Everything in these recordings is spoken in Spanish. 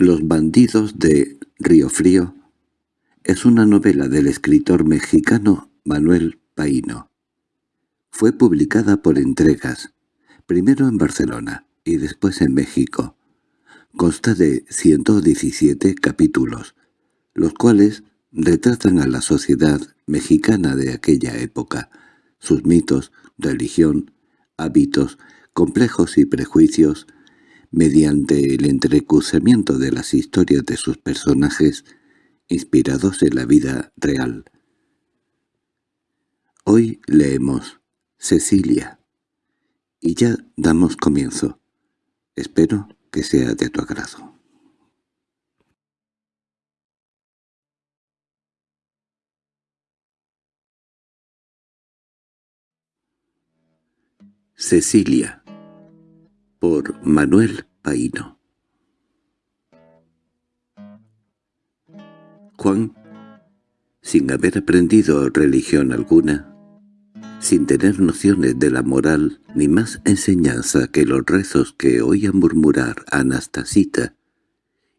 Los bandidos de Río Frío es una novela del escritor mexicano Manuel Paino. Fue publicada por entregas, primero en Barcelona y después en México. Consta de 117 capítulos, los cuales retratan a la sociedad mexicana de aquella época, sus mitos, religión, hábitos, complejos y prejuicios, mediante el entrecruzamiento de las historias de sus personajes inspirados en la vida real. Hoy leemos Cecilia y ya damos comienzo. Espero que sea de tu agrado. Cecilia por Manuel Paino. Juan, sin haber aprendido religión alguna, sin tener nociones de la moral ni más enseñanza que los rezos que oía murmurar Anastasita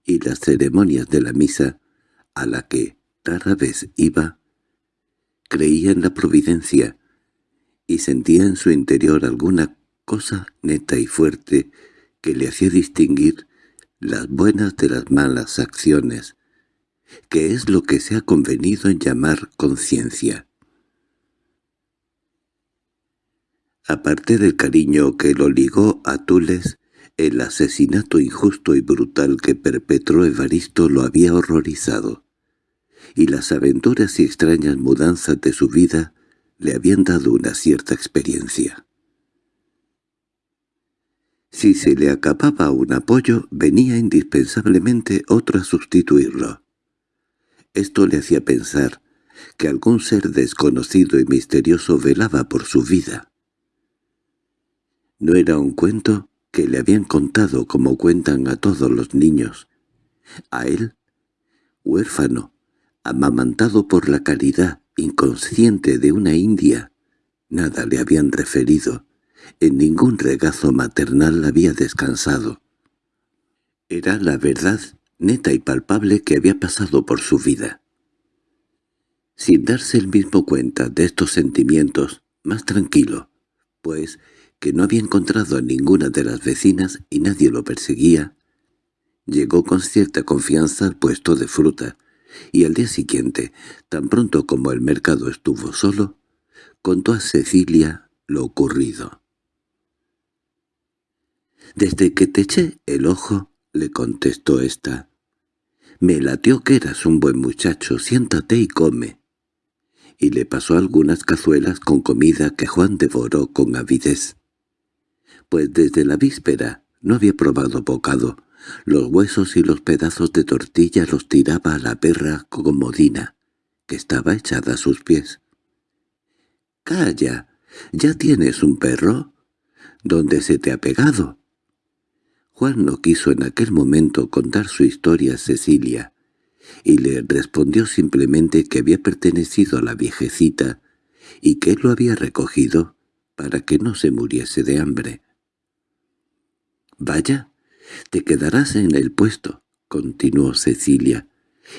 y las ceremonias de la misa, a la que rara vez iba, creía en la providencia y sentía en su interior alguna cosa neta y fuerte que le hacía distinguir las buenas de las malas acciones, que es lo que se ha convenido en llamar conciencia. Aparte del cariño que lo ligó a Tules, el asesinato injusto y brutal que perpetró Evaristo lo había horrorizado, y las aventuras y extrañas mudanzas de su vida le habían dado una cierta experiencia. Si se le acababa un apoyo, venía indispensablemente otro a sustituirlo. Esto le hacía pensar que algún ser desconocido y misterioso velaba por su vida. No era un cuento que le habían contado como cuentan a todos los niños. A él, huérfano, amamantado por la caridad, inconsciente de una india, nada le habían referido en ningún regazo maternal había descansado. Era la verdad neta y palpable que había pasado por su vida. Sin darse el mismo cuenta de estos sentimientos, más tranquilo, pues que no había encontrado a ninguna de las vecinas y nadie lo perseguía, llegó con cierta confianza al puesto de fruta, y al día siguiente, tan pronto como el mercado estuvo solo, contó a Cecilia lo ocurrido. «Desde que te eché el ojo», le contestó ésta, «me latió que eras un buen muchacho, siéntate y come». Y le pasó algunas cazuelas con comida que Juan devoró con avidez. Pues desde la víspera no había probado bocado, los huesos y los pedazos de tortilla los tiraba a la perra comodina, que estaba echada a sus pies. «¡Calla! ¿Ya tienes un perro? ¿Dónde se te ha pegado?» Juan no quiso en aquel momento contar su historia a Cecilia, y le respondió simplemente que había pertenecido a la viejecita y que él lo había recogido para que no se muriese de hambre. «Vaya, te quedarás en el puesto», continuó Cecilia,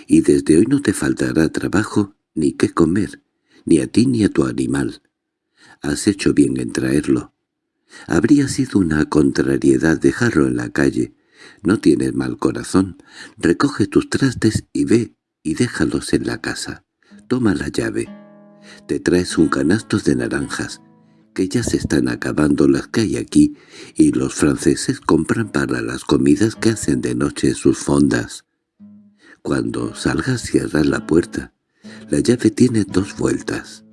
«y desde hoy no te faltará trabajo ni qué comer, ni a ti ni a tu animal. Has hecho bien en traerlo. Habría sido una contrariedad dejarlo en la calle. No tienes mal corazón. Recoge tus trastes y ve y déjalos en la casa. Toma la llave. Te traes un canasto de naranjas, que ya se están acabando las que hay aquí, y los franceses compran para las comidas que hacen de noche sus fondas. Cuando salgas cierra la puerta. La llave tiene dos vueltas.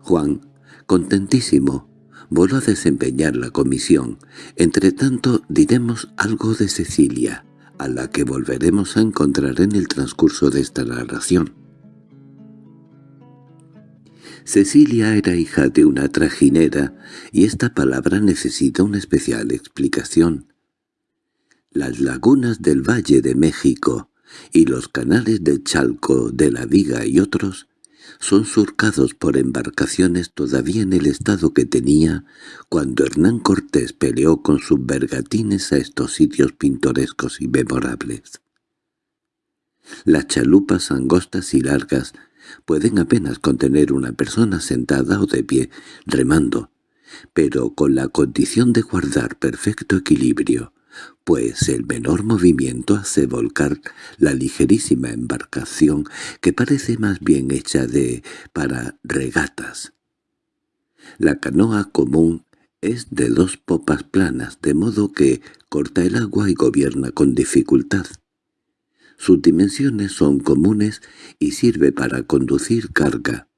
Juan, contentísimo, voló a desempeñar la comisión. Entre tanto diremos algo de Cecilia, a la que volveremos a encontrar en el transcurso de esta narración. Cecilia era hija de una trajinera, y esta palabra necesita una especial explicación. Las lagunas del Valle de México y los canales del Chalco, de la Viga y otros son surcados por embarcaciones todavía en el estado que tenía cuando Hernán Cortés peleó con sus bergatines a estos sitios pintorescos y memorables. Las chalupas angostas y largas pueden apenas contener una persona sentada o de pie, remando, pero con la condición de guardar perfecto equilibrio, pues el menor movimiento hace volcar la ligerísima embarcación que parece más bien hecha de para regatas. La canoa común es de dos popas planas, de modo que corta el agua y gobierna con dificultad. Sus dimensiones son comunes y sirve para conducir carga.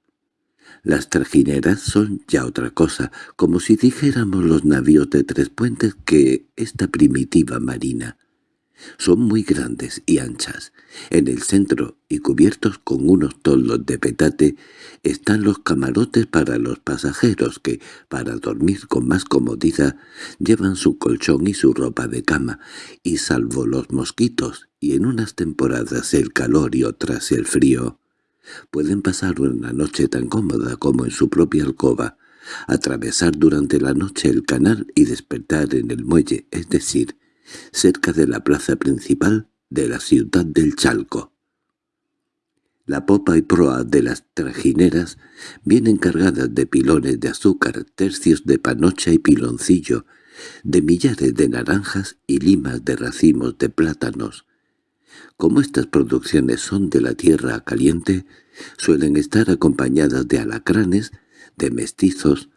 Las trajineras son ya otra cosa, como si dijéramos los navíos de tres puentes que esta primitiva marina. Son muy grandes y anchas. En el centro, y cubiertos con unos toldos de petate, están los camarotes para los pasajeros que, para dormir con más comodidad, llevan su colchón y su ropa de cama, y salvo los mosquitos, y en unas temporadas el calor y otras el frío, Pueden pasar una noche tan cómoda como en su propia alcoba, atravesar durante la noche el canal y despertar en el muelle, es decir, cerca de la plaza principal de la ciudad del Chalco. La popa y proa de las trajineras vienen cargadas de pilones de azúcar, tercios de panocha y piloncillo, de millares de naranjas y limas de racimos de plátanos, como estas producciones son de la tierra caliente, suelen estar acompañadas de alacranes, de mestizos,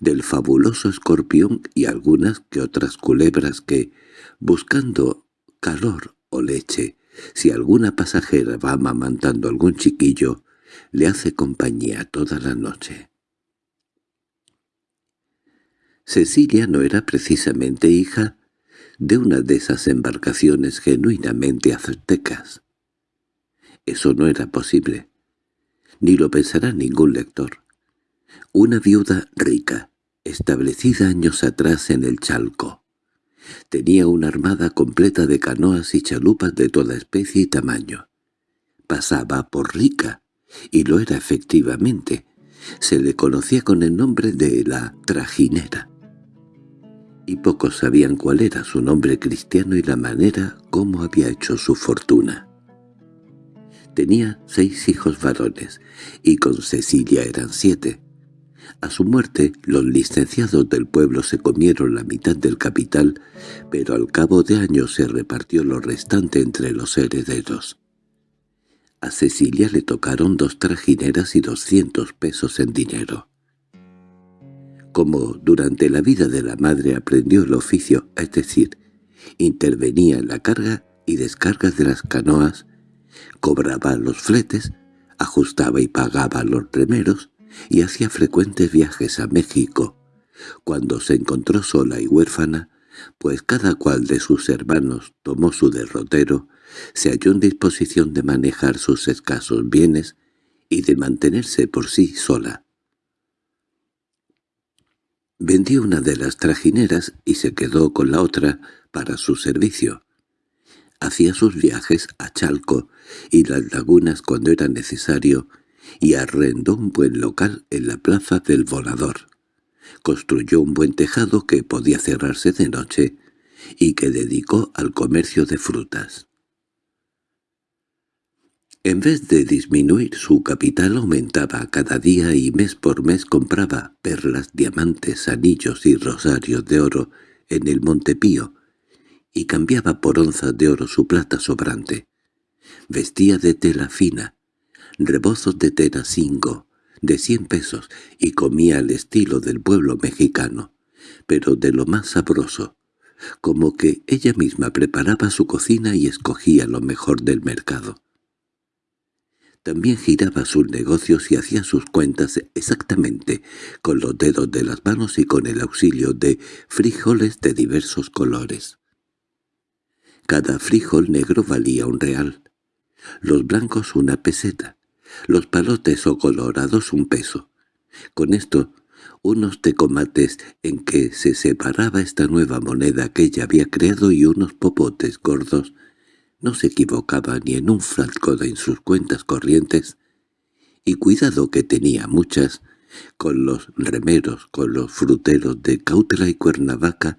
del fabuloso escorpión y algunas que otras culebras que, buscando calor o leche, si alguna pasajera va amamantando algún chiquillo, le hace compañía toda la noche. Cecilia no era precisamente hija de una de esas embarcaciones genuinamente aztecas. Eso no era posible, ni lo pensará ningún lector. Una viuda rica, establecida años atrás en el Chalco. Tenía una armada completa de canoas y chalupas de toda especie y tamaño. Pasaba por rica, y lo era efectivamente. Se le conocía con el nombre de la trajinera y pocos sabían cuál era su nombre cristiano y la manera cómo había hecho su fortuna. Tenía seis hijos varones, y con Cecilia eran siete. A su muerte, los licenciados del pueblo se comieron la mitad del capital, pero al cabo de años se repartió lo restante entre los herederos. A Cecilia le tocaron dos trajineras y doscientos pesos en dinero. Como durante la vida de la madre aprendió el oficio, es decir, intervenía en la carga y descarga de las canoas, cobraba los fletes, ajustaba y pagaba los remeros y hacía frecuentes viajes a México. Cuando se encontró sola y huérfana, pues cada cual de sus hermanos tomó su derrotero, se halló en disposición de manejar sus escasos bienes y de mantenerse por sí sola. Vendió una de las trajineras y se quedó con la otra para su servicio. Hacía sus viajes a Chalco y las lagunas cuando era necesario y arrendó un buen local en la plaza del Volador. Construyó un buen tejado que podía cerrarse de noche y que dedicó al comercio de frutas. En vez de disminuir su capital aumentaba cada día y mes por mes compraba perlas, diamantes, anillos y rosarios de oro en el Montepío y cambiaba por onzas de oro su plata sobrante. Vestía de tela fina, rebozos de tela cinco, de cien pesos, y comía al estilo del pueblo mexicano, pero de lo más sabroso, como que ella misma preparaba su cocina y escogía lo mejor del mercado. También giraba sus negocios y hacía sus cuentas exactamente con los dedos de las manos y con el auxilio de frijoles de diversos colores. Cada frijol negro valía un real, los blancos una peseta, los palotes o colorados un peso. Con esto, unos tecomates en que se separaba esta nueva moneda que ella había creado y unos popotes gordos no se equivocaba ni en un frasco en sus cuentas corrientes, y cuidado que tenía muchas, con los remeros, con los fruteros de Cautela y Cuernavaca,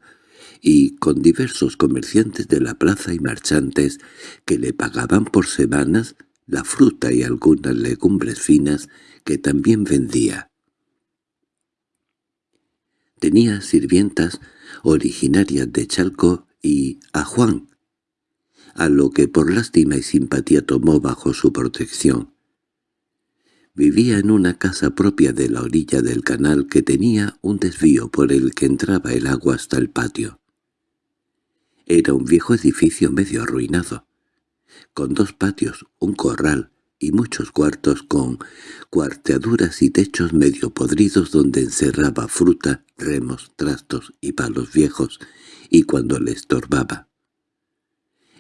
y con diversos comerciantes de la plaza y marchantes que le pagaban por semanas la fruta y algunas legumbres finas que también vendía. Tenía sirvientas originarias de Chalco y a Juan, a lo que por lástima y simpatía tomó bajo su protección. Vivía en una casa propia de la orilla del canal que tenía un desvío por el que entraba el agua hasta el patio. Era un viejo edificio medio arruinado, con dos patios, un corral y muchos cuartos con cuarteaduras y techos medio podridos donde encerraba fruta, remos, trastos y palos viejos, y cuando le estorbaba.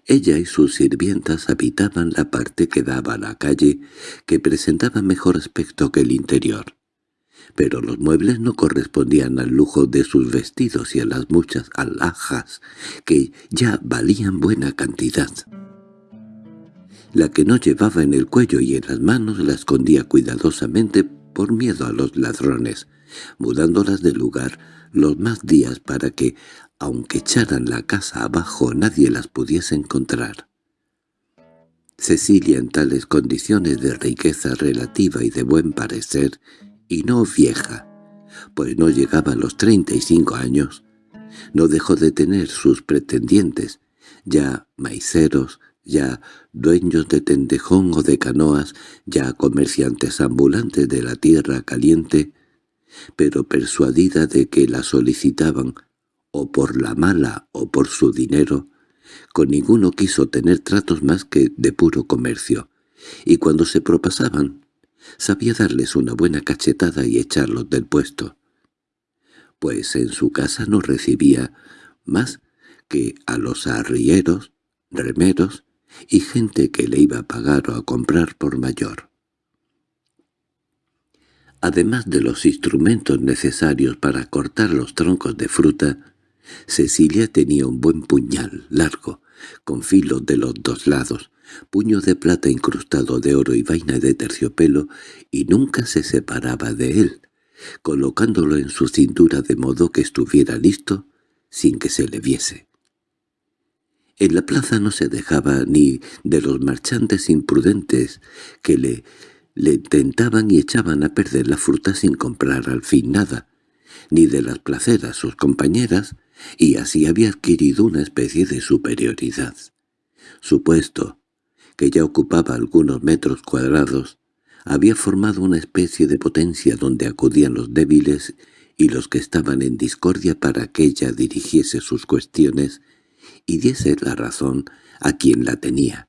Ella y sus sirvientas habitaban la parte que daba a la calle, que presentaba mejor aspecto que el interior pero los muebles no correspondían al lujo de sus vestidos y a las muchas alhajas, que ya valían buena cantidad. La que no llevaba en el cuello y en las manos la escondía cuidadosamente por miedo a los ladrones, mudándolas de lugar los más días para que, aunque echaran la casa abajo, nadie las pudiese encontrar. Cecilia en tales condiciones de riqueza relativa y de buen parecer y no vieja, pues no llegaba a los treinta y cinco años. No dejó de tener sus pretendientes, ya maiceros, ya dueños de tendejón o de canoas, ya comerciantes ambulantes de la tierra caliente, pero persuadida de que la solicitaban, o por la mala o por su dinero, con ninguno quiso tener tratos más que de puro comercio, y cuando se propasaban, sabía darles una buena cachetada y echarlos del puesto, pues en su casa no recibía más que a los arrieros, remeros y gente que le iba a pagar o a comprar por mayor. Además de los instrumentos necesarios para cortar los troncos de fruta, Cecilia tenía un buen puñal largo, con filos de los dos lados, puño de plata incrustado de oro y vaina de terciopelo, y nunca se separaba de él, colocándolo en su cintura de modo que estuviera listo sin que se le viese. En la plaza no se dejaba ni de los marchantes imprudentes que le, le tentaban y echaban a perder la fruta sin comprar al fin nada, ni de las placeras sus compañeras, y así había adquirido una especie de superioridad. Su puesto, que ya ocupaba algunos metros cuadrados, había formado una especie de potencia donde acudían los débiles y los que estaban en discordia para que ella dirigiese sus cuestiones y diese la razón a quien la tenía.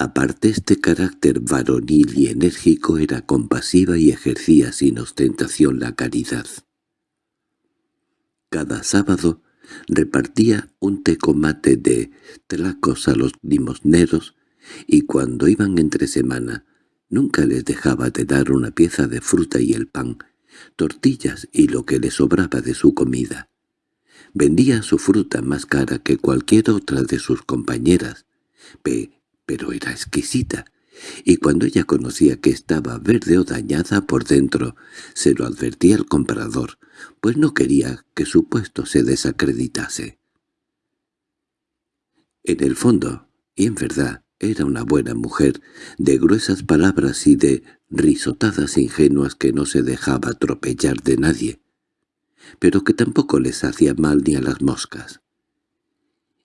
Aparte este carácter varonil y enérgico era compasiva y ejercía sin ostentación la caridad. Cada sábado repartía un tecomate de tlacos a los limosneros y cuando iban entre semana nunca les dejaba de dar una pieza de fruta y el pan, tortillas y lo que le sobraba de su comida. Vendía su fruta más cara que cualquier otra de sus compañeras, pero era exquisita, y cuando ella conocía que estaba verde o dañada por dentro, se lo advertía al comprador, pues no quería que su puesto se desacreditase. En el fondo, y en verdad, era una buena mujer, de gruesas palabras y de risotadas ingenuas que no se dejaba atropellar de nadie, pero que tampoco les hacía mal ni a las moscas.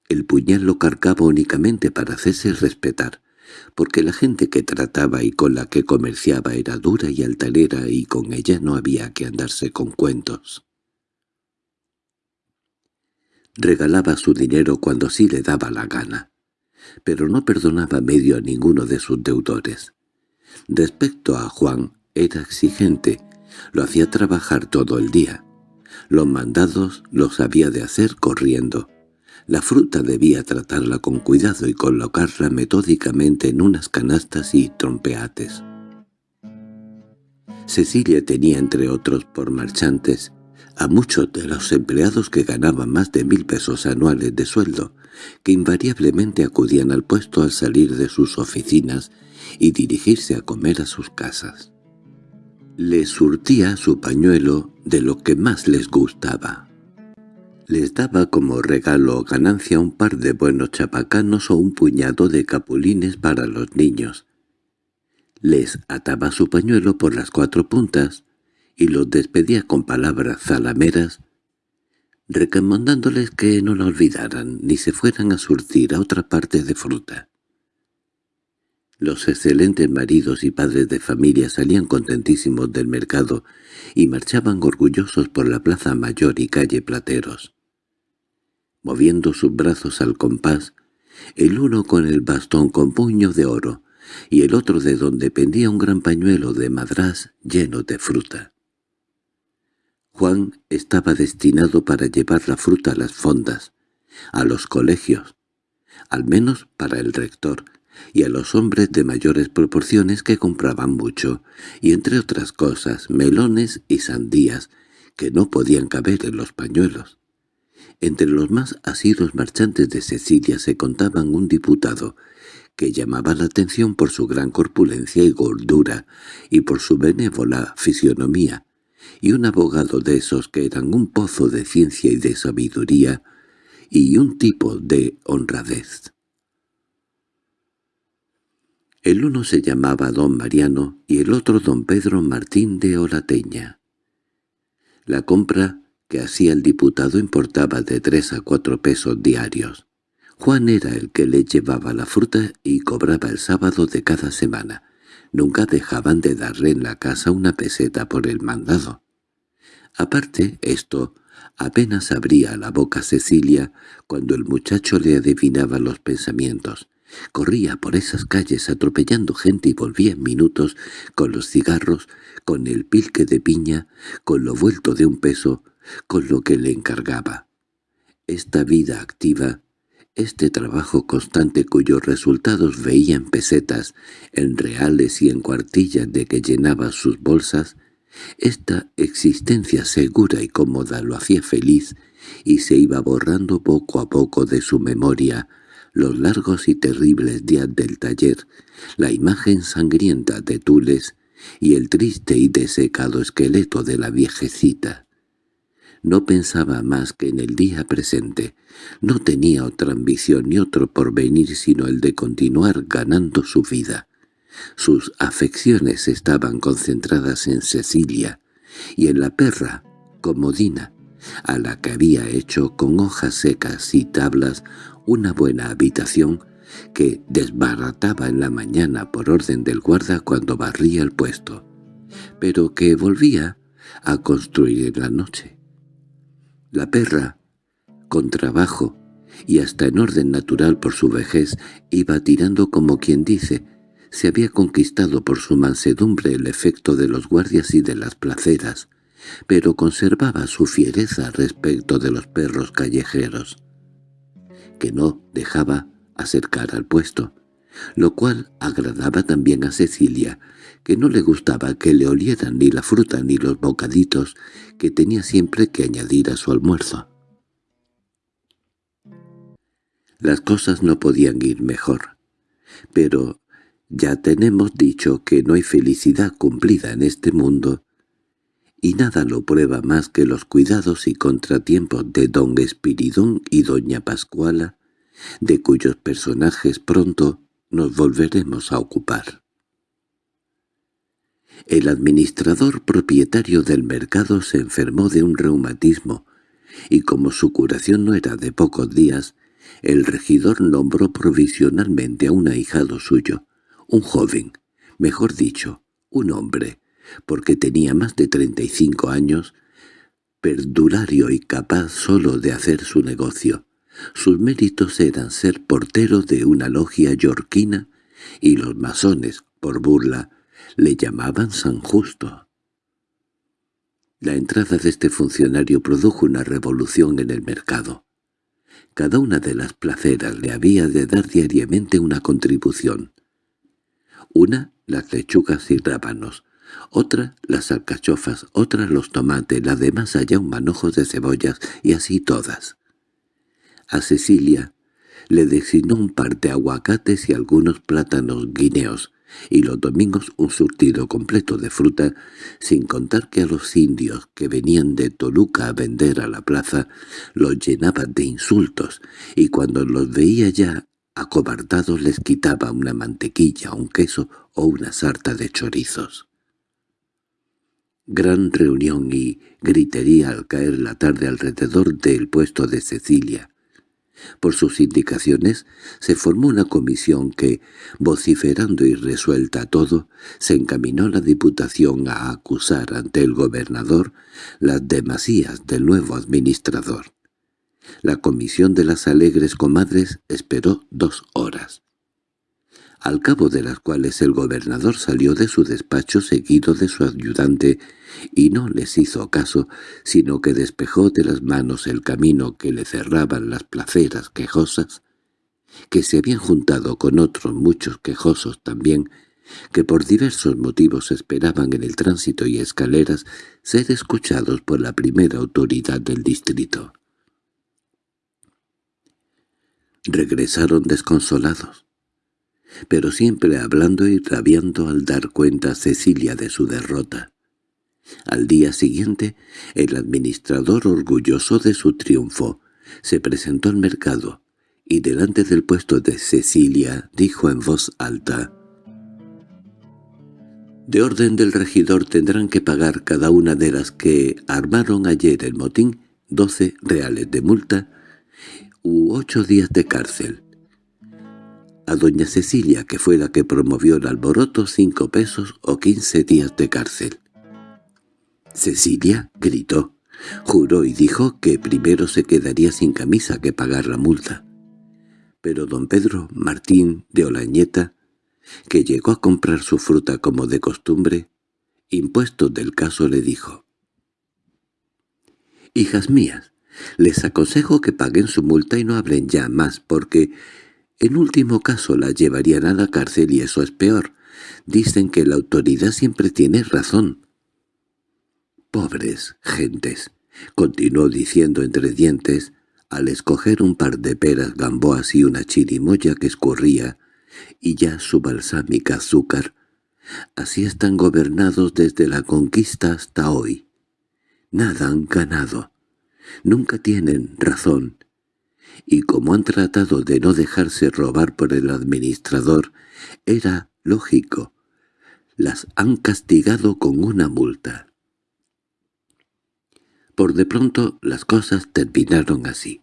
El puñal lo cargaba únicamente para hacerse respetar, porque la gente que trataba y con la que comerciaba era dura y altanera y con ella no había que andarse con cuentos. Regalaba su dinero cuando sí le daba la gana, pero no perdonaba medio a ninguno de sus deudores. Respecto a Juan, era exigente, lo hacía trabajar todo el día. Los mandados los había de hacer corriendo, la fruta debía tratarla con cuidado y colocarla metódicamente en unas canastas y trompeates. Cecilia tenía entre otros por marchantes a muchos de los empleados que ganaban más de mil pesos anuales de sueldo, que invariablemente acudían al puesto al salir de sus oficinas y dirigirse a comer a sus casas. Les surtía su pañuelo de lo que más les gustaba. Les daba como regalo o ganancia un par de buenos chapacanos o un puñado de capulines para los niños. Les ataba su pañuelo por las cuatro puntas y los despedía con palabras zalameras, recomendándoles que no lo olvidaran ni se fueran a surtir a otra parte de fruta. Los excelentes maridos y padres de familia salían contentísimos del mercado y marchaban orgullosos por la plaza mayor y calle Plateros. Moviendo sus brazos al compás, el uno con el bastón con puño de oro y el otro de donde pendía un gran pañuelo de madrás lleno de fruta. Juan estaba destinado para llevar la fruta a las fondas, a los colegios, al menos para el rector, y a los hombres de mayores proporciones que compraban mucho, y entre otras cosas melones y sandías que no podían caber en los pañuelos. Entre los más asidos marchantes de Sicilia se contaban un diputado, que llamaba la atención por su gran corpulencia y gordura, y por su benévola fisionomía, y un abogado de esos que eran un pozo de ciencia y de sabiduría, y un tipo de honradez. El uno se llamaba don Mariano y el otro don Pedro Martín de Olateña. La compra que hacía el diputado importaba de tres a cuatro pesos diarios. Juan era el que le llevaba la fruta y cobraba el sábado de cada semana. Nunca dejaban de darle en la casa una peseta por el mandado. Aparte, esto apenas abría la boca Cecilia cuando el muchacho le adivinaba los pensamientos. Corría por esas calles atropellando gente y volvía en minutos con los cigarros, con el pilque de piña, con lo vuelto de un peso, con lo que le encargaba. Esta vida activa, este trabajo constante cuyos resultados veía en pesetas, en reales y en cuartillas de que llenaba sus bolsas, esta existencia segura y cómoda lo hacía feliz y se iba borrando poco a poco de su memoria, los largos y terribles días del taller, la imagen sangrienta de Tules y el triste y desecado esqueleto de la viejecita. No pensaba más que en el día presente, no tenía otra ambición ni otro porvenir sino el de continuar ganando su vida. Sus afecciones estaban concentradas en Cecilia y en la perra, Comodina, a la que había hecho con hojas secas y tablas una buena habitación que desbarataba en la mañana por orden del guarda cuando barría el puesto, pero que volvía a construir en la noche. La perra, con trabajo y hasta en orden natural por su vejez, iba tirando como quien dice, se había conquistado por su mansedumbre el efecto de los guardias y de las placeras, pero conservaba su fiereza respecto de los perros callejeros que no dejaba acercar al puesto, lo cual agradaba también a Cecilia, que no le gustaba que le olieran ni la fruta ni los bocaditos que tenía siempre que añadir a su almuerzo. Las cosas no podían ir mejor, pero ya tenemos dicho que no hay felicidad cumplida en este mundo, y nada lo prueba más que los cuidados y contratiempos de don Espiridón y doña Pascuala, de cuyos personajes pronto nos volveremos a ocupar. El administrador propietario del mercado se enfermó de un reumatismo, y como su curación no era de pocos días, el regidor nombró provisionalmente a un ahijado suyo, un joven, mejor dicho, un hombre, porque tenía más de treinta y cinco años, perdurario y capaz solo de hacer su negocio. Sus méritos eran ser portero de una logia yorquina y los masones, por burla, le llamaban San Justo. La entrada de este funcionario produjo una revolución en el mercado. Cada una de las placeras le había de dar diariamente una contribución. Una, las lechugas y rábanos, otra las alcachofas, otra los tomates, las demás allá un manojo de cebollas, y así todas. A Cecilia le designó un par de aguacates y algunos plátanos guineos, y los domingos un surtido completo de fruta, sin contar que a los indios que venían de Toluca a vender a la plaza los llenaba de insultos, y cuando los veía ya acobardados les quitaba una mantequilla, un queso o una sarta de chorizos. Gran reunión y gritería al caer la tarde alrededor del puesto de Cecilia. Por sus indicaciones se formó una comisión que, vociferando y resuelta todo, se encaminó la Diputación a acusar ante el gobernador las demasías del nuevo administrador. La comisión de las alegres comadres esperó dos horas al cabo de las cuales el gobernador salió de su despacho seguido de su ayudante y no les hizo caso, sino que despejó de las manos el camino que le cerraban las placeras quejosas, que se habían juntado con otros muchos quejosos también, que por diversos motivos esperaban en el tránsito y escaleras ser escuchados por la primera autoridad del distrito. Regresaron desconsolados pero siempre hablando y rabiando al dar cuenta a Cecilia de su derrota. Al día siguiente, el administrador orgulloso de su triunfo se presentó al mercado y delante del puesto de Cecilia dijo en voz alta «De orden del regidor tendrán que pagar cada una de las que armaron ayer el motín doce reales de multa u ocho días de cárcel. A doña Cecilia, que fue la que promovió el alboroto, cinco pesos o quince días de cárcel. Cecilia gritó, juró y dijo que primero se quedaría sin camisa que pagar la multa. Pero don Pedro Martín de Olañeta, que llegó a comprar su fruta como de costumbre, impuesto del caso le dijo, «Hijas mías, les aconsejo que paguen su multa y no hablen ya más, porque en último caso la llevarían a la cárcel y eso es peor. Dicen que la autoridad siempre tiene razón. Pobres gentes, continuó diciendo entre dientes, al escoger un par de peras gamboas y una chirimoya que escurría, y ya su balsámica azúcar. Así están gobernados desde la conquista hasta hoy. Nada han ganado. Nunca tienen razón, y como han tratado de no dejarse robar por el administrador, era lógico. Las han castigado con una multa. Por de pronto las cosas terminaron así.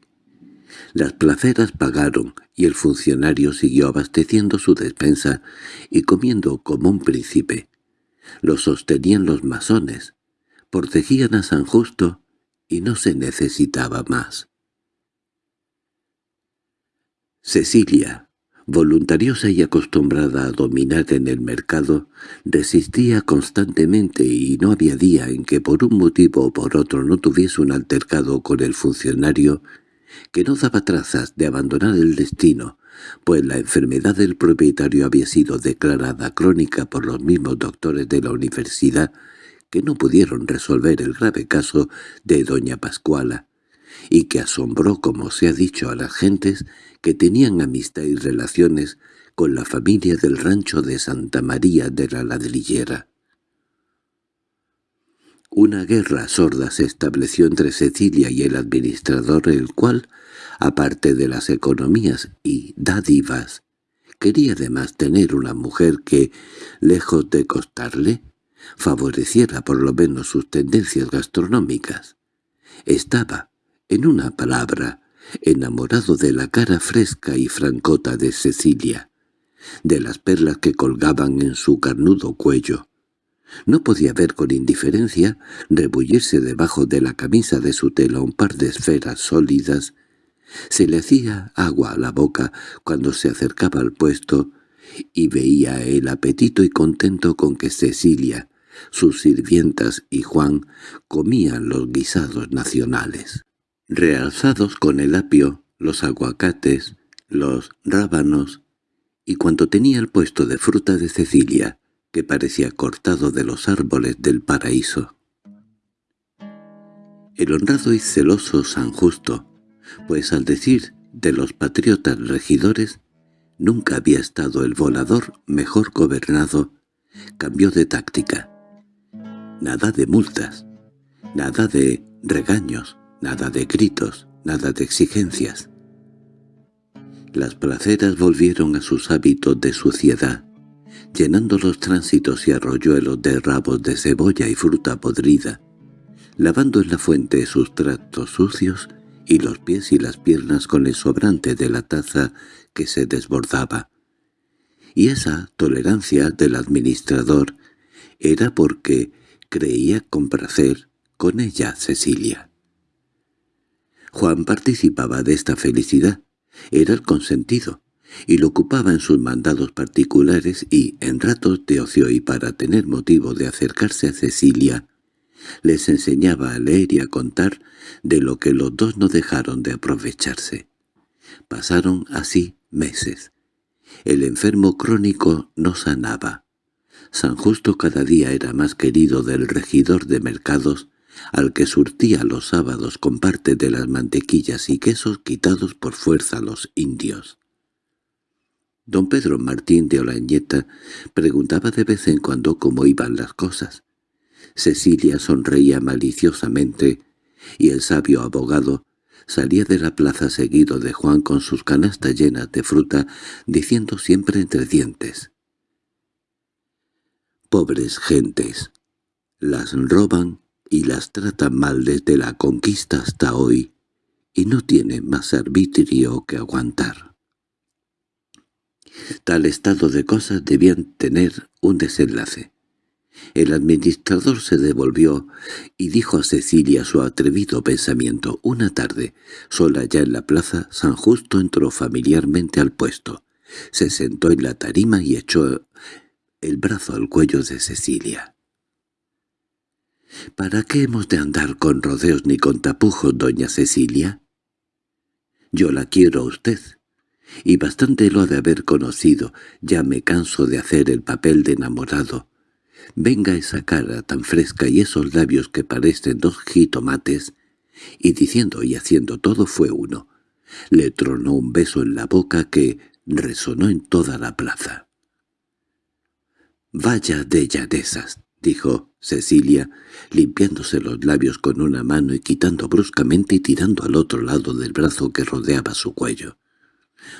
Las placeras pagaron y el funcionario siguió abasteciendo su despensa y comiendo como un príncipe. Lo sostenían los masones, protegían a San Justo y no se necesitaba más. Cecilia, voluntariosa y acostumbrada a dominar en el mercado, resistía constantemente y no había día en que por un motivo o por otro no tuviese un altercado con el funcionario que no daba trazas de abandonar el destino, pues la enfermedad del propietario había sido declarada crónica por los mismos doctores de la universidad que no pudieron resolver el grave caso de doña Pascuala, y que asombró, como se ha dicho, a las gentes que tenían amistad y relaciones con la familia del rancho de Santa María de la Ladrillera. Una guerra sorda se estableció entre Cecilia y el administrador, el cual, aparte de las economías y dádivas, quería además tener una mujer que, lejos de costarle, favoreciera por lo menos sus tendencias gastronómicas. Estaba, en una palabra, enamorado de la cara fresca y francota de Cecilia, de las perlas que colgaban en su carnudo cuello. No podía ver con indiferencia rebullirse debajo de la camisa de su tela un par de esferas sólidas. Se le hacía agua a la boca cuando se acercaba al puesto y veía el apetito y contento con que Cecilia, sus sirvientas y Juan comían los guisados nacionales realzados con el apio, los aguacates, los rábanos y cuanto tenía el puesto de fruta de Cecilia, que parecía cortado de los árboles del paraíso. El honrado y celoso San Justo, pues al decir de los patriotas regidores, nunca había estado el volador mejor gobernado, cambió de táctica. Nada de multas, nada de regaños, nada de gritos, nada de exigencias. Las placeras volvieron a sus hábitos de suciedad, llenando los tránsitos y arroyuelos de rabos de cebolla y fruta podrida, lavando en la fuente sus tractos sucios y los pies y las piernas con el sobrante de la taza que se desbordaba. Y esa tolerancia del administrador era porque creía complacer con ella Cecilia. Juan participaba de esta felicidad, era el consentido, y lo ocupaba en sus mandados particulares y, en ratos de ocio y para tener motivo de acercarse a Cecilia, les enseñaba a leer y a contar de lo que los dos no dejaron de aprovecharse. Pasaron así meses. El enfermo crónico no sanaba. San Justo cada día era más querido del regidor de mercados, al que surtía los sábados con parte de las mantequillas y quesos quitados por fuerza a los indios. Don Pedro Martín de Olañeta preguntaba de vez en cuando cómo iban las cosas. Cecilia sonreía maliciosamente, y el sabio abogado salía de la plaza seguido de Juan con sus canastas llenas de fruta, diciendo siempre entre dientes. «Pobres gentes, las roban y las tratan mal desde la conquista hasta hoy, y no tienen más arbitrio que aguantar». Tal estado de cosas debían tener un desenlace. El administrador se devolvió y dijo a Cecilia su atrevido pensamiento. Una tarde, sola ya en la plaza, San Justo entró familiarmente al puesto. Se sentó en la tarima y echó el brazo al cuello de Cecilia. —¿Para qué hemos de andar con rodeos ni con tapujos, doña Cecilia? Yo la quiero a usted, y bastante lo ha de haber conocido, ya me canso de hacer el papel de enamorado. Venga esa cara tan fresca y esos labios que parecen dos jitomates, y diciendo y haciendo todo fue uno. Le tronó un beso en la boca que resonó en toda la plaza. «Vaya de llanezas», dijo Cecilia, limpiándose los labios con una mano y quitando bruscamente y tirando al otro lado del brazo que rodeaba su cuello.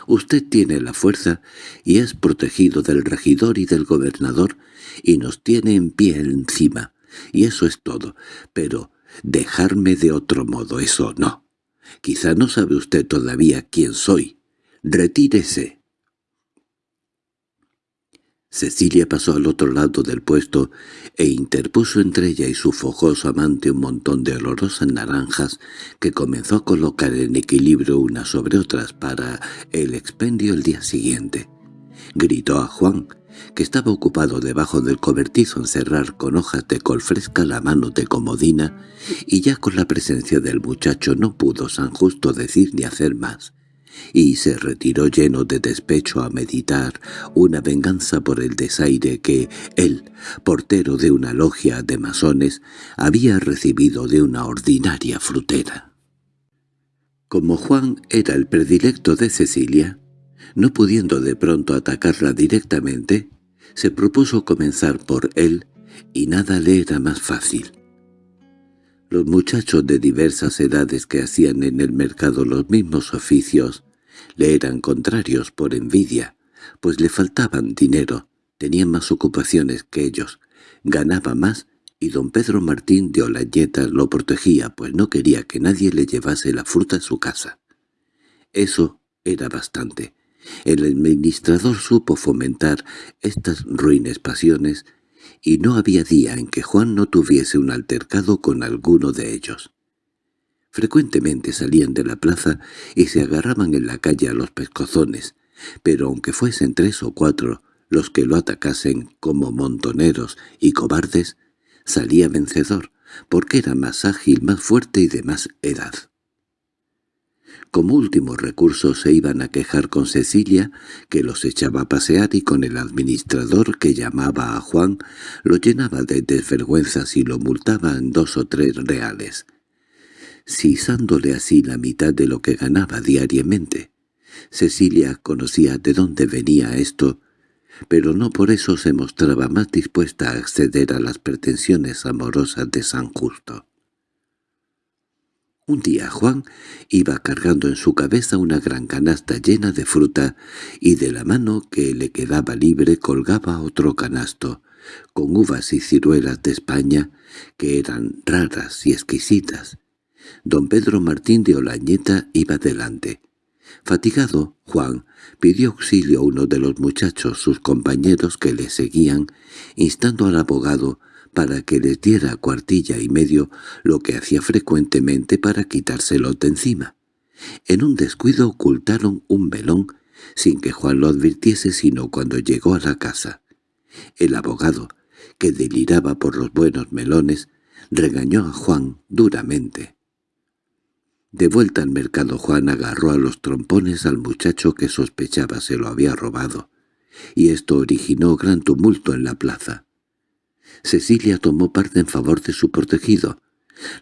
Usted tiene la fuerza y es protegido del regidor y del gobernador y nos tiene en pie encima, y eso es todo. Pero dejarme de otro modo, eso no. Quizá no sabe usted todavía quién soy. Retírese. Cecilia pasó al otro lado del puesto e interpuso entre ella y su fojoso amante un montón de olorosas naranjas que comenzó a colocar en equilibrio unas sobre otras para el expendio el día siguiente. Gritó a Juan, que estaba ocupado debajo del cobertizo en cerrar con hojas de col fresca la mano de comodina, y ya con la presencia del muchacho no pudo San Justo decir ni hacer más y se retiró lleno de despecho a meditar una venganza por el desaire que él, portero de una logia de masones, había recibido de una ordinaria frutera. Como Juan era el predilecto de Cecilia, no pudiendo de pronto atacarla directamente, se propuso comenzar por él y nada le era más fácil. Los muchachos de diversas edades que hacían en el mercado los mismos oficios le eran contrarios por envidia, pues le faltaban dinero, tenían más ocupaciones que ellos, ganaba más y don Pedro Martín de Olañeta lo protegía, pues no quería que nadie le llevase la fruta a su casa. Eso era bastante. El administrador supo fomentar estas ruines pasiones y no había día en que Juan no tuviese un altercado con alguno de ellos. Frecuentemente salían de la plaza y se agarraban en la calle a los pescozones, pero aunque fuesen tres o cuatro los que lo atacasen como montoneros y cobardes, salía vencedor, porque era más ágil, más fuerte y de más edad. Como último recurso se iban a quejar con Cecilia, que los echaba a pasear, y con el administrador, que llamaba a Juan, lo llenaba de desvergüenzas y lo multaba en dos o tres reales, sisándole así la mitad de lo que ganaba diariamente. Cecilia conocía de dónde venía esto, pero no por eso se mostraba más dispuesta a acceder a las pretensiones amorosas de San Justo. Un día Juan iba cargando en su cabeza una gran canasta llena de fruta y de la mano que le quedaba libre colgaba otro canasto, con uvas y ciruelas de España que eran raras y exquisitas. Don Pedro Martín de Olañeta iba delante. Fatigado, Juan pidió auxilio a uno de los muchachos, sus compañeros que le seguían, instando al abogado para que les diera cuartilla y medio, lo que hacía frecuentemente para quitárselo de encima. En un descuido ocultaron un velón, sin que Juan lo advirtiese sino cuando llegó a la casa. El abogado, que deliraba por los buenos melones, regañó a Juan duramente. De vuelta al mercado Juan agarró a los trompones al muchacho que sospechaba se lo había robado, y esto originó gran tumulto en la plaza. Cecilia tomó parte en favor de su protegido.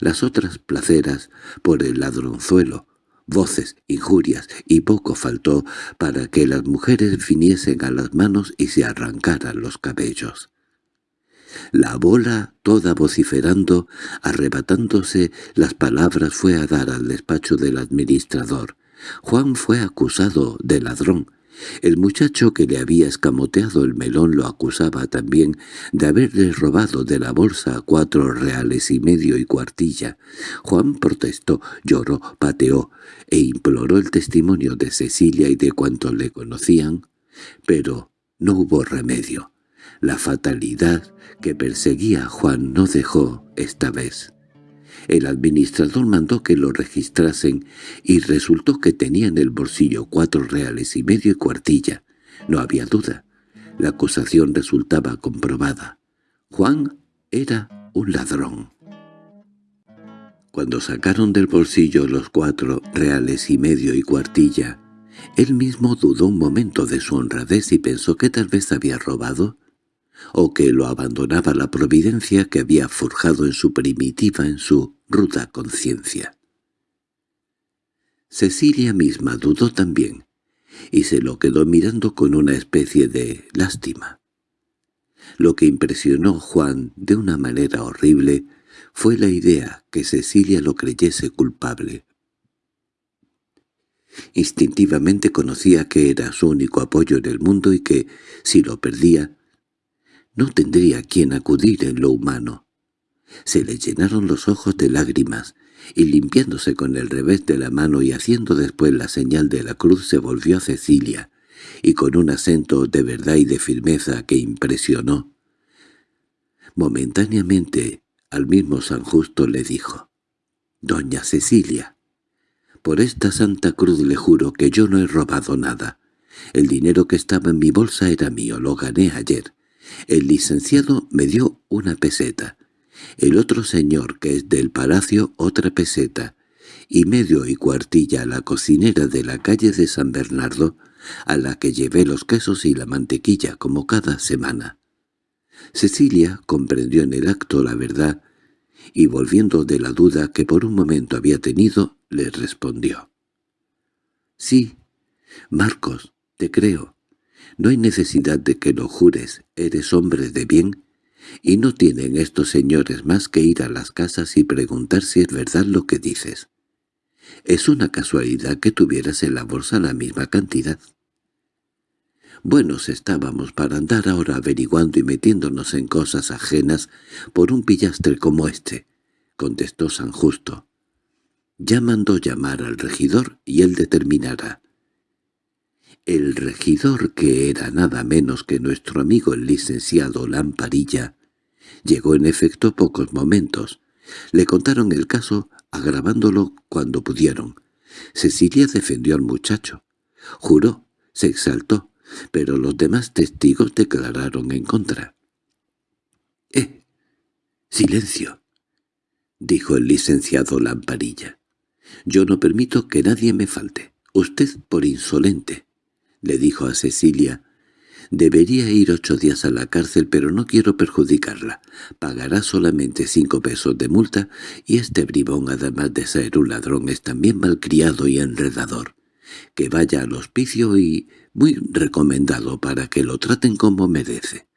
Las otras placeras, por el ladronzuelo, voces, injurias, y poco faltó para que las mujeres viniesen a las manos y se arrancaran los cabellos. La bola, toda vociferando, arrebatándose las palabras, fue a dar al despacho del administrador. Juan fue acusado de ladrón, el muchacho que le había escamoteado el melón lo acusaba también de haberle robado de la bolsa cuatro reales y medio y cuartilla. Juan protestó, lloró, pateó e imploró el testimonio de Cecilia y de cuantos le conocían, pero no hubo remedio. La fatalidad que perseguía a Juan no dejó esta vez. El administrador mandó que lo registrasen y resultó que tenía en el bolsillo cuatro reales y medio y cuartilla. No había duda. La acusación resultaba comprobada. Juan era un ladrón. Cuando sacaron del bolsillo los cuatro reales y medio y cuartilla, él mismo dudó un momento de su honradez y pensó que tal vez había robado o que lo abandonaba la providencia que había forjado en su primitiva, en su ruda conciencia. Cecilia misma dudó también, y se lo quedó mirando con una especie de lástima. Lo que impresionó Juan de una manera horrible fue la idea que Cecilia lo creyese culpable. Instintivamente conocía que era su único apoyo en el mundo y que, si lo perdía, no tendría quien acudir en lo humano. Se le llenaron los ojos de lágrimas, y limpiándose con el revés de la mano y haciendo después la señal de la cruz se volvió a Cecilia, y con un acento de verdad y de firmeza que impresionó. Momentáneamente al mismo San Justo le dijo, «Doña Cecilia, por esta santa cruz le juro que yo no he robado nada. El dinero que estaba en mi bolsa era mío, lo gané ayer. El licenciado me dio una peseta, el otro señor que es del palacio otra peseta, y medio y cuartilla a la cocinera de la calle de San Bernardo, a la que llevé los quesos y la mantequilla como cada semana. Cecilia comprendió en el acto la verdad, y volviendo de la duda que por un momento había tenido, le respondió. «Sí, Marcos, te creo. No hay necesidad de que lo jures, eres hombre de bien, y no tienen estos señores más que ir a las casas y preguntar si es verdad lo que dices. Es una casualidad que tuvieras en la bolsa la misma cantidad. Buenos estábamos para andar ahora averiguando y metiéndonos en cosas ajenas por un pillastre como este, contestó San Justo. Ya mandó llamar al regidor y él determinará. El regidor, que era nada menos que nuestro amigo el licenciado Lamparilla, llegó en efecto pocos momentos. Le contaron el caso, agravándolo cuando pudieron. Cecilia defendió al muchacho. Juró, se exaltó, pero los demás testigos declararon en contra. —¡Eh! ¡Silencio! —dijo el licenciado Lamparilla. Yo no permito que nadie me falte. Usted por insolente, le dijo a Cecilia. Debería ir ocho días a la cárcel, pero no quiero perjudicarla. Pagará solamente cinco pesos de multa, y este bribón, además de ser un ladrón, es también malcriado y enredador. Que vaya al hospicio y muy recomendado para que lo traten como merece.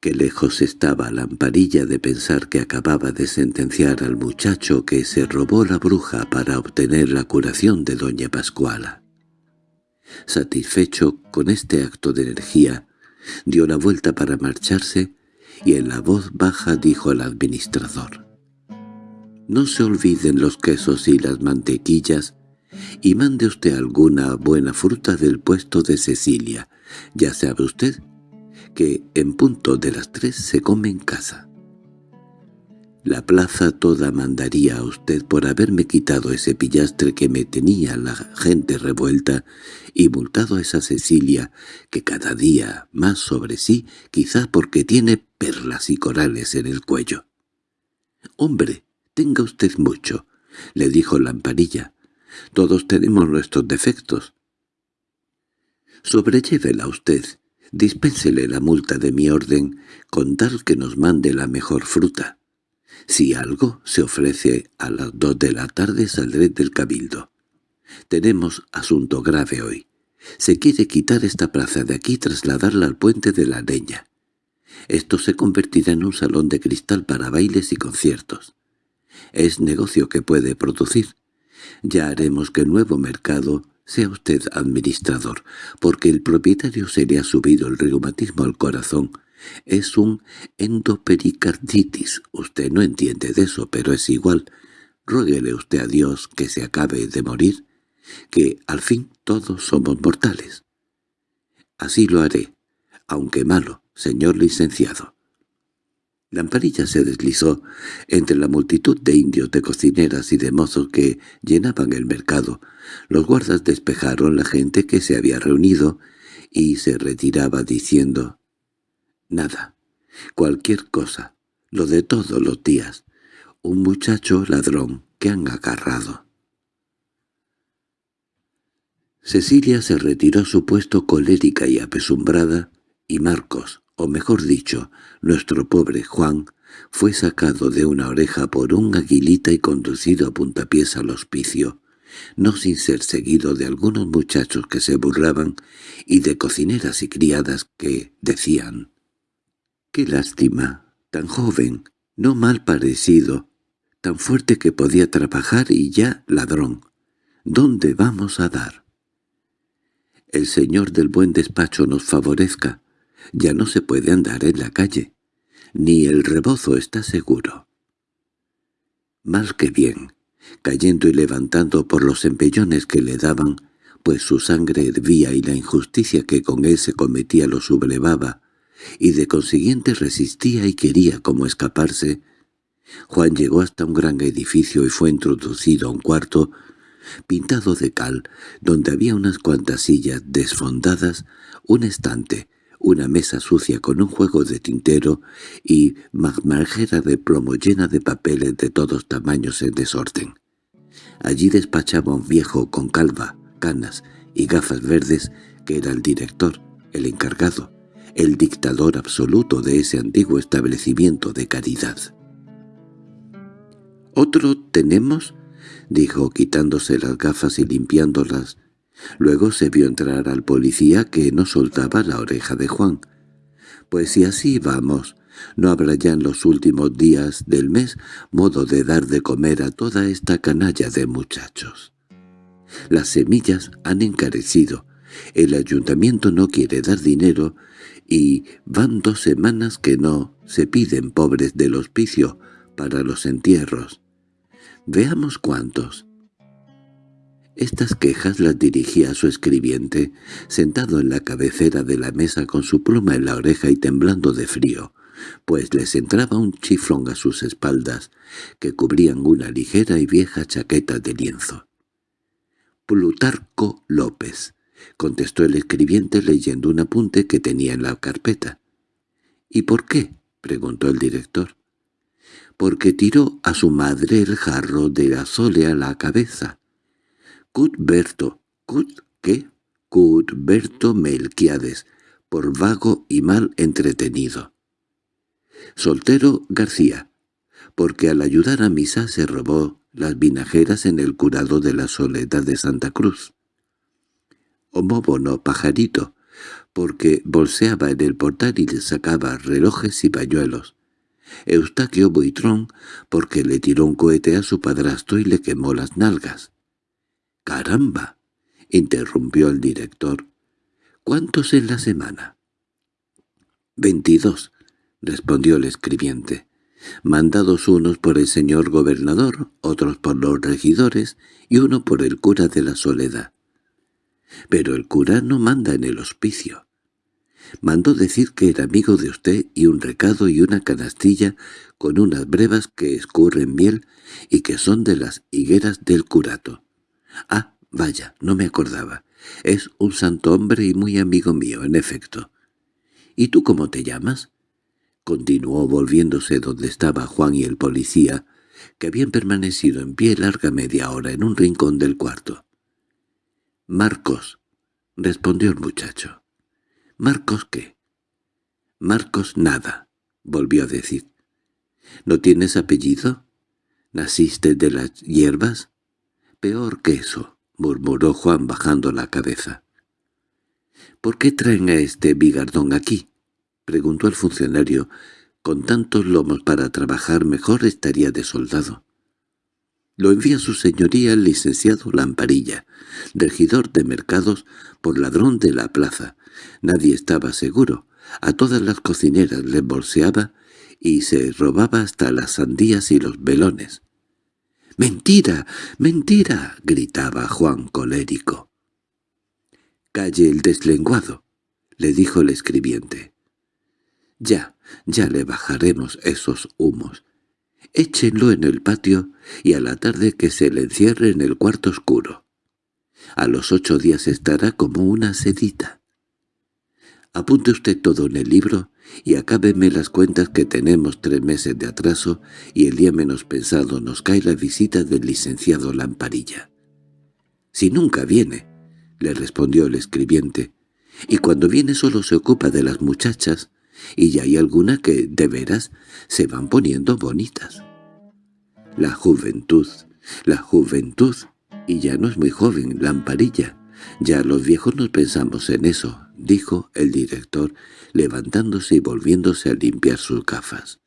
Qué lejos estaba Lamparilla de pensar que acababa de sentenciar al muchacho que se robó la bruja para obtener la curación de doña Pascuala. Satisfecho con este acto de energía, dio la vuelta para marcharse y en la voz baja dijo al administrador. «No se olviden los quesos y las mantequillas y mande usted alguna buena fruta del puesto de Cecilia. Ya sabe usted que en punto de las tres se come en casa. La plaza toda mandaría a usted por haberme quitado ese pillastre que me tenía la gente revuelta y multado a esa Cecilia que cada día más sobre sí, quizá porque tiene perlas y corales en el cuello. «Hombre, tenga usted mucho», le dijo Lamparilla. «Todos tenemos nuestros defectos». «Sobrellévela usted Dispénsele la multa de mi orden con tal que nos mande la mejor fruta. Si algo se ofrece a las dos de la tarde saldré del cabildo. Tenemos asunto grave hoy. Se quiere quitar esta plaza de aquí y trasladarla al puente de la leña. Esto se convertirá en un salón de cristal para bailes y conciertos. Es negocio que puede producir. Ya haremos que el nuevo mercado sea usted administrador, porque el propietario se le ha subido el reumatismo al corazón. Es un endopericarditis. Usted no entiende de eso, pero es igual. Ruéguele usted a Dios que se acabe de morir, que al fin todos somos mortales. Así lo haré, aunque malo, señor licenciado. Lamparilla se deslizó entre la multitud de indios, de cocineras y de mozos que llenaban el mercado. Los guardas despejaron la gente que se había reunido y se retiraba diciendo «Nada, cualquier cosa, lo de todos los días, un muchacho ladrón que han agarrado». Cecilia se retiró a su puesto colérica y apesumbrada, y Marcos, o mejor dicho, nuestro pobre Juan, fue sacado de una oreja por un aguilita y conducido a puntapiés al hospicio, no sin ser seguido de algunos muchachos que se burlaban y de cocineras y criadas que decían «¡Qué lástima! Tan joven, no mal parecido, tan fuerte que podía trabajar y ya ladrón. ¿Dónde vamos a dar?» «El señor del buen despacho nos favorezca», ya no se puede andar en la calle. Ni el rebozo está seguro. Mal que bien, cayendo y levantando por los empellones que le daban, pues su sangre hervía y la injusticia que con él se cometía lo sublevaba, y de consiguiente resistía y quería como escaparse, Juan llegó hasta un gran edificio y fue introducido a un cuarto pintado de cal, donde había unas cuantas sillas desfondadas, un estante, una mesa sucia con un juego de tintero y marjera de plomo llena de papeles de todos tamaños en desorden. Allí despachaba un viejo con calva, canas y gafas verdes que era el director, el encargado, el dictador absoluto de ese antiguo establecimiento de caridad. «¿Otro tenemos?» dijo quitándose las gafas y limpiándolas Luego se vio entrar al policía que no soltaba la oreja de Juan. «Pues si así vamos, no habrá ya en los últimos días del mes modo de dar de comer a toda esta canalla de muchachos. Las semillas han encarecido, el ayuntamiento no quiere dar dinero y van dos semanas que no se piden pobres del hospicio para los entierros. Veamos cuántos. Estas quejas las dirigía a su escribiente, sentado en la cabecera de la mesa con su pluma en la oreja y temblando de frío, pues les entraba un chiflón a sus espaldas, que cubrían una ligera y vieja chaqueta de lienzo. «Plutarco López», contestó el escribiente leyendo un apunte que tenía en la carpeta. «¿Y por qué?» preguntó el director. porque tiró a su madre el jarro de azole a la cabeza. Cutberto, Cut, ¿qué? Cutberto Melquiades, por vago y mal entretenido. Soltero García, porque al ayudar a misa se robó las vinajeras en el curado de la soledad de Santa Cruz. Homóbono Pajarito, porque bolseaba en el portal y le sacaba relojes y pañuelos. Eustaquio Buitrón, porque le tiró un cohete a su padrastro y le quemó las nalgas. —¡Caramba! —interrumpió el director. —¿Cuántos en la semana? —Veintidós —respondió el escribiente—, mandados unos por el señor gobernador, otros por los regidores y uno por el cura de la Soledad. Pero el cura no manda en el hospicio. Mandó decir que era amigo de usted y un recado y una canastilla con unas brevas que escurren miel y que son de las higueras del curato. Ah, vaya, no me acordaba. Es un santo hombre y muy amigo mío, en efecto. ¿Y tú cómo te llamas? Continuó volviéndose donde estaba Juan y el policía, que habían permanecido en pie larga media hora en un rincón del cuarto. —Marcos —respondió el muchacho. —¿Marcos qué? —Marcos nada —volvió a decir. —¿No tienes apellido? ¿Naciste de las hierbas? —Peor que eso —murmuró Juan bajando la cabeza. —¿Por qué traen a este bigardón aquí? —preguntó el funcionario. —Con tantos lomos para trabajar mejor estaría de soldado. Lo envía su señoría el licenciado Lamparilla, regidor de mercados por ladrón de la plaza. Nadie estaba seguro. A todas las cocineras le bolseaba y se robaba hasta las sandías y los velones. —¡Mentira! ¡Mentira! —gritaba Juan colérico. —Calle el deslenguado —le dijo el escribiente. —Ya, ya le bajaremos esos humos. Échenlo en el patio y a la tarde que se le encierre en el cuarto oscuro. A los ocho días estará como una sedita. Apunte usted todo en el libro y acábeme las cuentas que tenemos tres meses de atraso y el día menos pensado nos cae la visita del licenciado Lamparilla. —Si nunca viene —le respondió el escribiente—, y cuando viene solo se ocupa de las muchachas, y ya hay alguna que, de veras, se van poniendo bonitas. La juventud, la juventud, y ya no es muy joven, Lamparilla. Ya los viejos nos pensamos en eso, dijo el director, levantándose y volviéndose a limpiar sus gafas.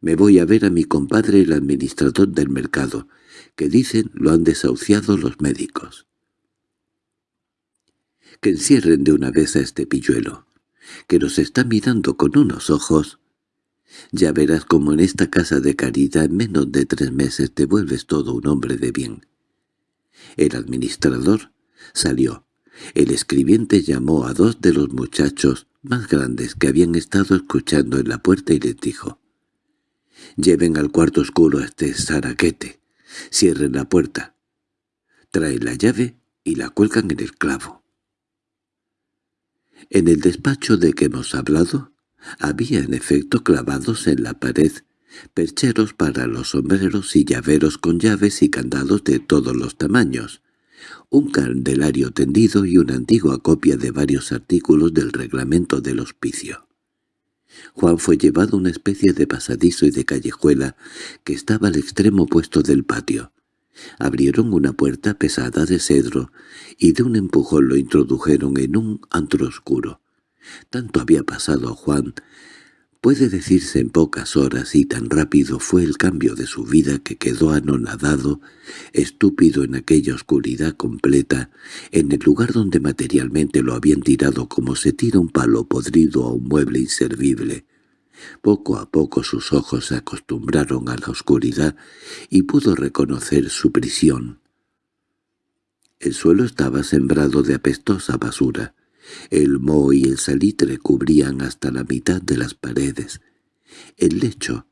Me voy a ver a mi compadre el administrador del mercado, que dicen lo han desahuciado los médicos. Que encierren de una vez a este pilluelo, que nos está mirando con unos ojos. Ya verás cómo en esta casa de caridad en menos de tres meses te vuelves todo un hombre de bien. El administrador salió. El escribiente llamó a dos de los muchachos más grandes que habían estado escuchando en la puerta y les dijo, «Lleven al cuarto oscuro a este zaraquete, cierren la puerta, traen la llave y la cuelgan en el clavo». En el despacho de que hemos hablado, había en efecto clavados en la pared percheros para los sombreros y llaveros con llaves y candados de todos los tamaños, un candelario tendido y una antigua copia de varios artículos del reglamento del hospicio. Juan fue llevado a una especie de pasadizo y de callejuela que estaba al extremo opuesto del patio. Abrieron una puerta pesada de cedro y de un empujón lo introdujeron en un antro oscuro. Tanto había pasado a Juan Puede decirse en pocas horas y tan rápido fue el cambio de su vida que quedó anonadado, estúpido en aquella oscuridad completa, en el lugar donde materialmente lo habían tirado como se tira un palo podrido a un mueble inservible. Poco a poco sus ojos se acostumbraron a la oscuridad y pudo reconocer su prisión. El suelo estaba sembrado de apestosa basura. El moho y el salitre cubrían hasta la mitad de las paredes. El lecho,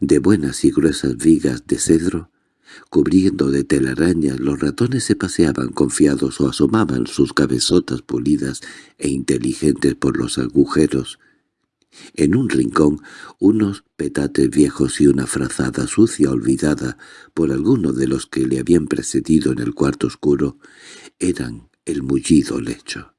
de buenas y gruesas vigas de cedro, cubriendo de telarañas, los ratones se paseaban confiados o asomaban sus cabezotas pulidas e inteligentes por los agujeros, En un rincón, unos petates viejos y una frazada sucia olvidada por alguno de los que le habían precedido en el cuarto oscuro eran el mullido lecho.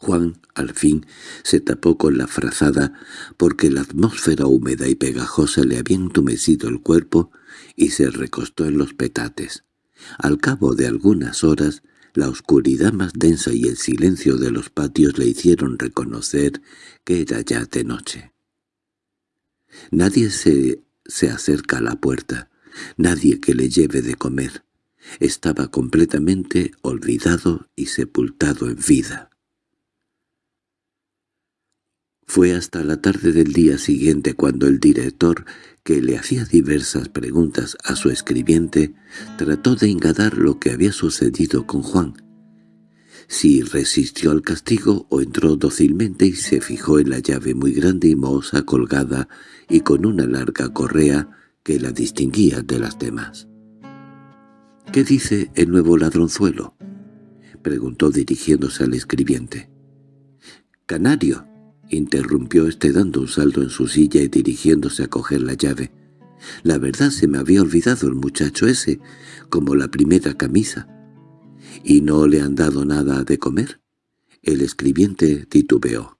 Juan, al fin, se tapó con la frazada porque la atmósfera húmeda y pegajosa le había entumecido el cuerpo y se recostó en los petates. Al cabo de algunas horas, la oscuridad más densa y el silencio de los patios le hicieron reconocer que era ya de noche. Nadie se, se acerca a la puerta, nadie que le lleve de comer. Estaba completamente olvidado y sepultado en vida. Fue hasta la tarde del día siguiente cuando el director, que le hacía diversas preguntas a su escribiente, trató de engadar lo que había sucedido con Juan. Si resistió al castigo o entró dócilmente y se fijó en la llave muy grande y mohosa colgada y con una larga correa que la distinguía de las demás. —¿Qué dice el nuevo ladronzuelo? —preguntó dirigiéndose al escribiente. —Canario —interrumpió este dando un salto en su silla y dirigiéndose a coger la llave. La verdad se me había olvidado el muchacho ese, como la primera camisa. ¿Y no le han dado nada de comer? El escribiente titubeó.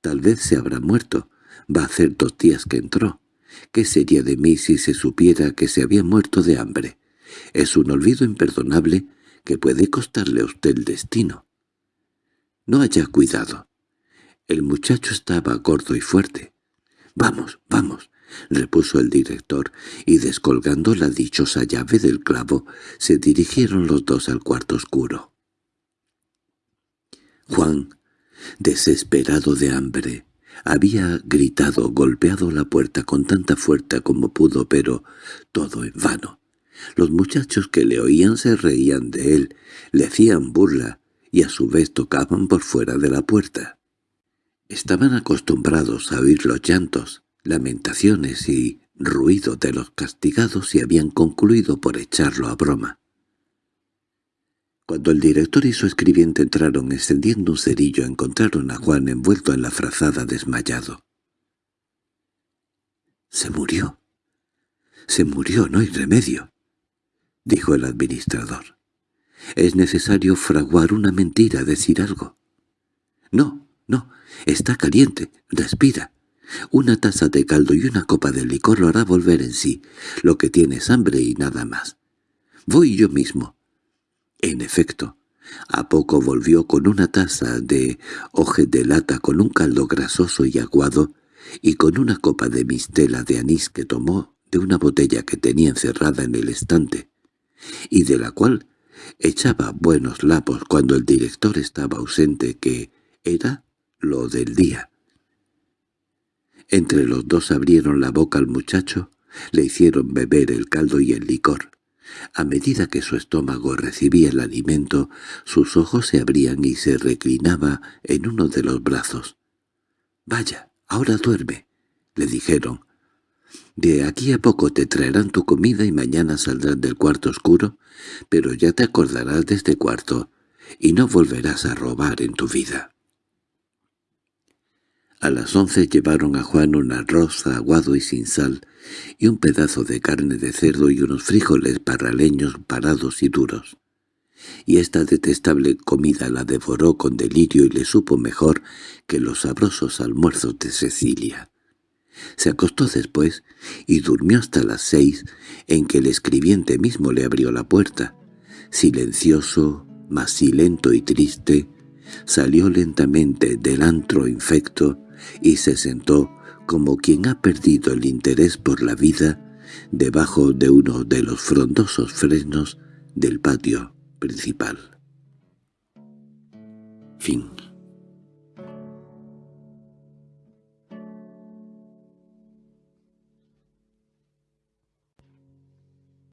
Tal vez se habrá muerto. Va a hacer dos días que entró. ¿Qué sería de mí si se supiera que se había muerto de hambre? Es un olvido imperdonable que puede costarle a usted el destino. No haya cuidado. El muchacho estaba gordo y fuerte. «Vamos, vamos», repuso el director, y descolgando la dichosa llave del clavo, se dirigieron los dos al cuarto oscuro. Juan, desesperado de hambre, había gritado, golpeado la puerta con tanta fuerza como pudo, pero todo en vano. Los muchachos que le oían se reían de él, le hacían burla y a su vez tocaban por fuera de la puerta. Estaban acostumbrados a oír los llantos, lamentaciones y ruido de los castigados y habían concluido por echarlo a broma. Cuando el director y su escribiente entraron encendiendo un cerillo encontraron a Juan envuelto en la frazada desmayado. —Se murió. Se murió, no hay remedio —dijo el administrador. —Es necesario fraguar una mentira, decir algo. —No, no, está caliente, respira. Una taza de caldo y una copa de licor lo hará volver en sí. Lo que tiene es hambre y nada más. Voy yo mismo. En efecto, a poco volvió con una taza de hoje de lata con un caldo grasoso y aguado y con una copa de mistela de anís que tomó de una botella que tenía encerrada en el estante, y de la cual echaba buenos lapos cuando el director estaba ausente que era lo del día. Entre los dos abrieron la boca al muchacho, le hicieron beber el caldo y el licor. A medida que su estómago recibía el alimento, sus ojos se abrían y se reclinaba en uno de los brazos. «Vaya, ahora duerme», le dijeron. «De aquí a poco te traerán tu comida y mañana saldrás del cuarto oscuro, pero ya te acordarás de este cuarto y no volverás a robar en tu vida». A las once llevaron a Juan un arroz aguado y sin sal, y un pedazo de carne de cerdo y unos frijoles parraleños parados y duros. Y esta detestable comida la devoró con delirio y le supo mejor que los sabrosos almuerzos de Cecilia. Se acostó después y durmió hasta las seis, en que el escribiente mismo le abrió la puerta. Silencioso, más silento y triste, salió lentamente del antro infecto y se sentó como quien ha perdido el interés por la vida debajo de uno de los frondosos frenos del patio principal. Fin